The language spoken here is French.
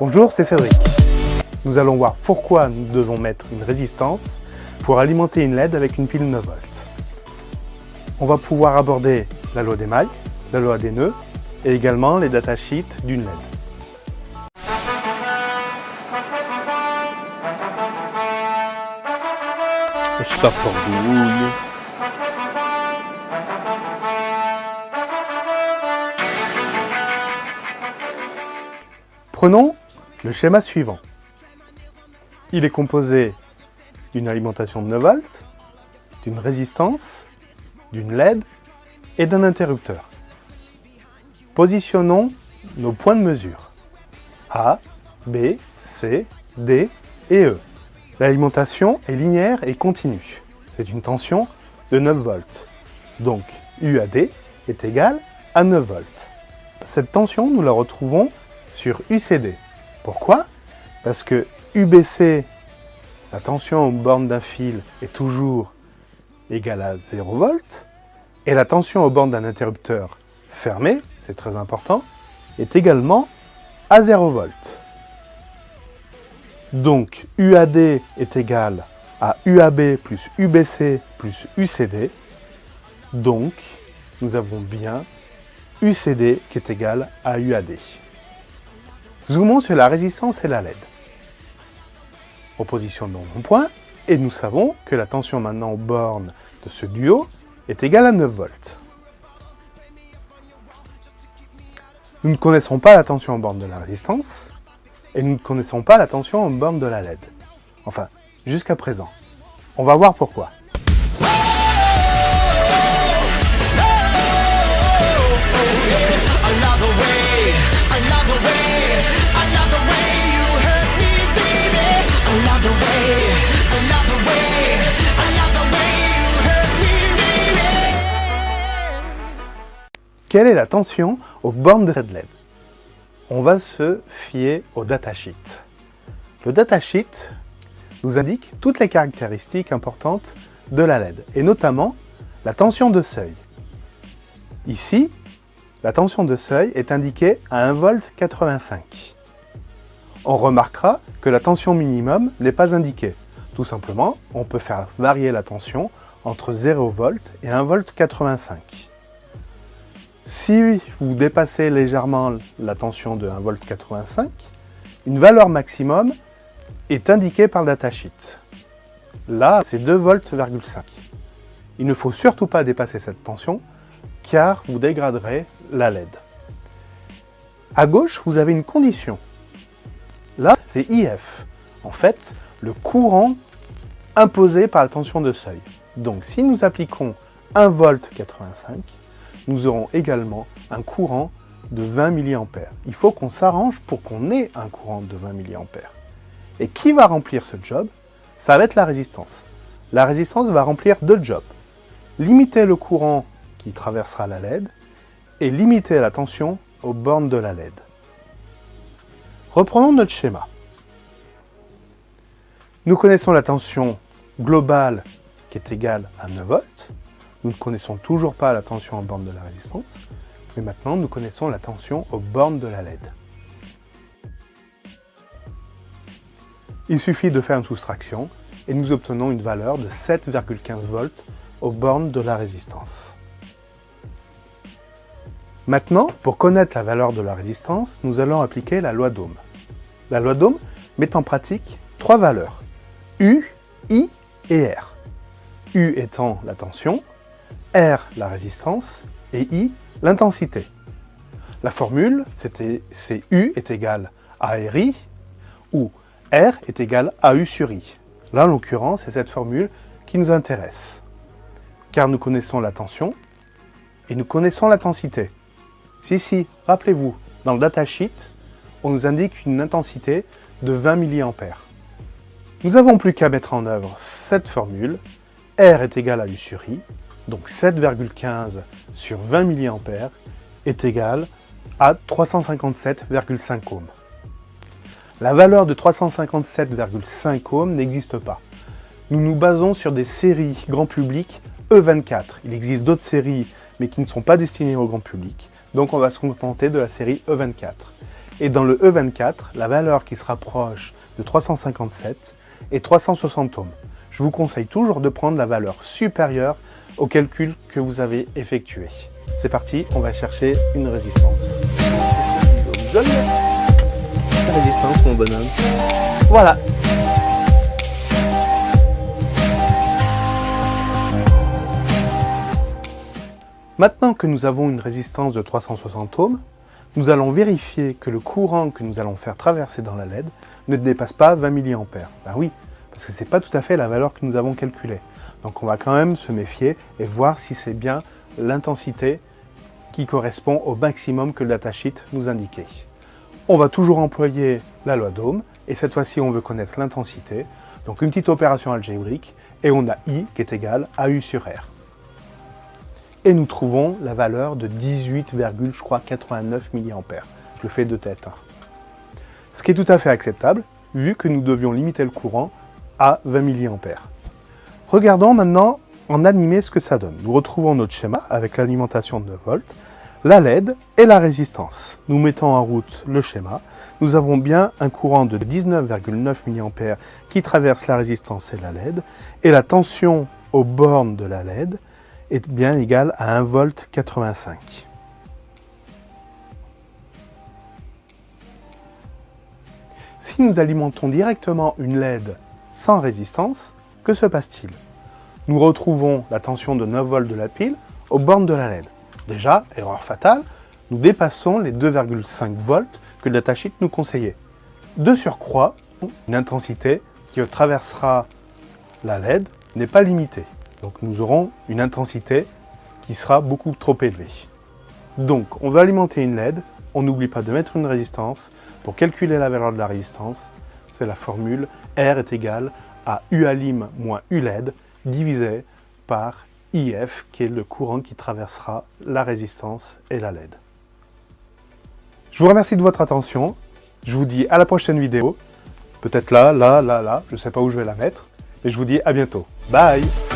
Bonjour, c'est Cédric. Nous allons voir pourquoi nous devons mettre une résistance pour alimenter une LED avec une pile 9 volts. On va pouvoir aborder la loi des mailles, la loi des nœuds et également les datasheets d'une LED. Ça Prenons le schéma suivant. Il est composé d'une alimentation de 9 volts, d'une résistance, d'une LED et d'un interrupteur. Positionnons nos points de mesure. A, B, C, D et E. L'alimentation est linéaire et continue. C'est une tension de 9 volts. Donc UAD est égal à 9 volts. Cette tension, nous la retrouvons sur UCD. Pourquoi? Parce que UBC, la tension aux bornes d'un fil, est toujours égale à 0 volts, et la tension aux bornes d'un interrupteur fermé, c'est très important, est également à 0 volts. Donc UAD est égal à UAB plus UBC plus UCD. Donc nous avons bien UCD qui est égal à UAD. Zoomons sur la résistance et la LED. Repositionnons mon point, et nous savons que la tension maintenant aux bornes de ce duo est égale à 9 volts. Nous ne connaissons pas la tension aux bornes de la résistance, et nous ne connaissons pas la tension aux bornes de la LED. Enfin, jusqu'à présent. On va voir pourquoi. Quelle est la tension aux bornes de cette LED? On va se fier au datasheet. Le datasheet nous indique toutes les caractéristiques importantes de la LED, et notamment la tension de seuil. Ici, la tension de seuil est indiquée à 1,85 V. On remarquera que la tension minimum n'est pas indiquée. Tout simplement, on peut faire varier la tension entre 0 V et 1,85 V. Si vous dépassez légèrement la tension de 1,85 V, une valeur maximum est indiquée par le datasheet. Là, c'est 2 volts. Il ne faut surtout pas dépasser cette tension, car vous dégraderez la LED. À gauche, vous avez une condition. Là, c'est IF. En fait, le courant imposé par la tension de seuil. Donc, si nous appliquons 1 volt 85, nous aurons également un courant de 20 mA. Il faut qu'on s'arrange pour qu'on ait un courant de 20 mA. Et qui va remplir ce job? Ça va être la résistance. La résistance va remplir deux jobs. Limiter le courant qui traversera la LED et limiter la tension aux bornes de la LED. Reprenons notre schéma. Nous connaissons la tension globale qui est égale à 9 volts. Nous ne connaissons toujours pas la tension aux bornes de la résistance, mais maintenant nous connaissons la tension aux bornes de la LED. Il suffit de faire une soustraction et nous obtenons une valeur de 7,15 volts aux bornes de la résistance. Maintenant, pour connaître la valeur de la résistance, nous allons appliquer la loi d'Ohm. La loi d'Ohm met en pratique trois valeurs, U, I et R. U étant la tension, R la résistance et I l'intensité. La formule, c'est U est égal à RI, ou R est égal à U sur I. Là, en l'occurrence, c'est cette formule qui nous intéresse, car nous connaissons la tension et nous connaissons l'intensité. Si, si, rappelez-vous, dans le datasheet, on nous indique une intensité de 20 mA. Nous n'avons plus qu'à mettre en œuvre cette formule. R est égal à U sur I, donc 7,15 sur 20 mA est égal à 357,5 ohms. La valeur de 357,5 ohms n'existe pas. Nous nous basons sur des séries grand public E24. Il existe d'autres séries, mais qui ne sont pas destinées au grand public. Donc on va se contenter de la série E24. Et dans le E24, la valeur qui se rapproche de 357 est 360 ohms. Je vous conseille toujours de prendre la valeur supérieure au calcul que vous avez effectué. C'est parti, on va chercher une résistance. La résistance, mon bonhomme? Voilà. Maintenant que nous avons une résistance de 360 ohms, nous allons vérifier que le courant que nous allons faire traverser dans la LED ne dépasse pas 20 mA. Ben oui, parce que ce n'est pas tout à fait la valeur que nous avons calculée. Donc on va quand même se méfier et voir si c'est bien l'intensité qui correspond au maximum que le datasheet nous indiquait. On va toujours employer la loi d'Ohm, et cette fois-ci on veut connaître l'intensité. Donc une petite opération algébrique, et on a I qui est égal à U sur R. Et nous trouvons la valeur de 18, je crois 89 mA. Je le fais de tête. Hein. Ce qui est tout à fait acceptable, vu que nous devions limiter le courant à 20 mA. Regardons maintenant en animé ce que ça donne. Nous retrouvons notre schéma avec l'alimentation de 9 volts, la LED et la résistance. Nous mettons en route le schéma. Nous avons bien un courant de 19,9 mA qui traverse la résistance et la LED, et la tension aux bornes de la LED est bien égale à 1 volt 85. Si nous alimentons directement une LED sans résistance, que se passe-t-il? Nous retrouvons la tension de 9 volts de la pile aux bornes de la LED. Déjà, erreur fatale, nous dépassons les 2,5 volts que le datasheet nous conseillait. De surcroît, une intensité qui traversera la LED n'est pas limitée. Donc nous aurons une intensité qui sera beaucoup trop élevée. Donc on va alimenter une LED, on n'oublie pas de mettre une résistance. Pour calculer la valeur de la résistance, c'est la formule R est égal à U alim moins U LED divisé par IF, qui est le courant qui traversera la résistance et la LED. Je vous remercie de votre attention. Je vous dis à la prochaine vidéo. Peut-être là, là, là, là. Je ne sais pas où je vais la mettre. Et je vous dis à bientôt. Bye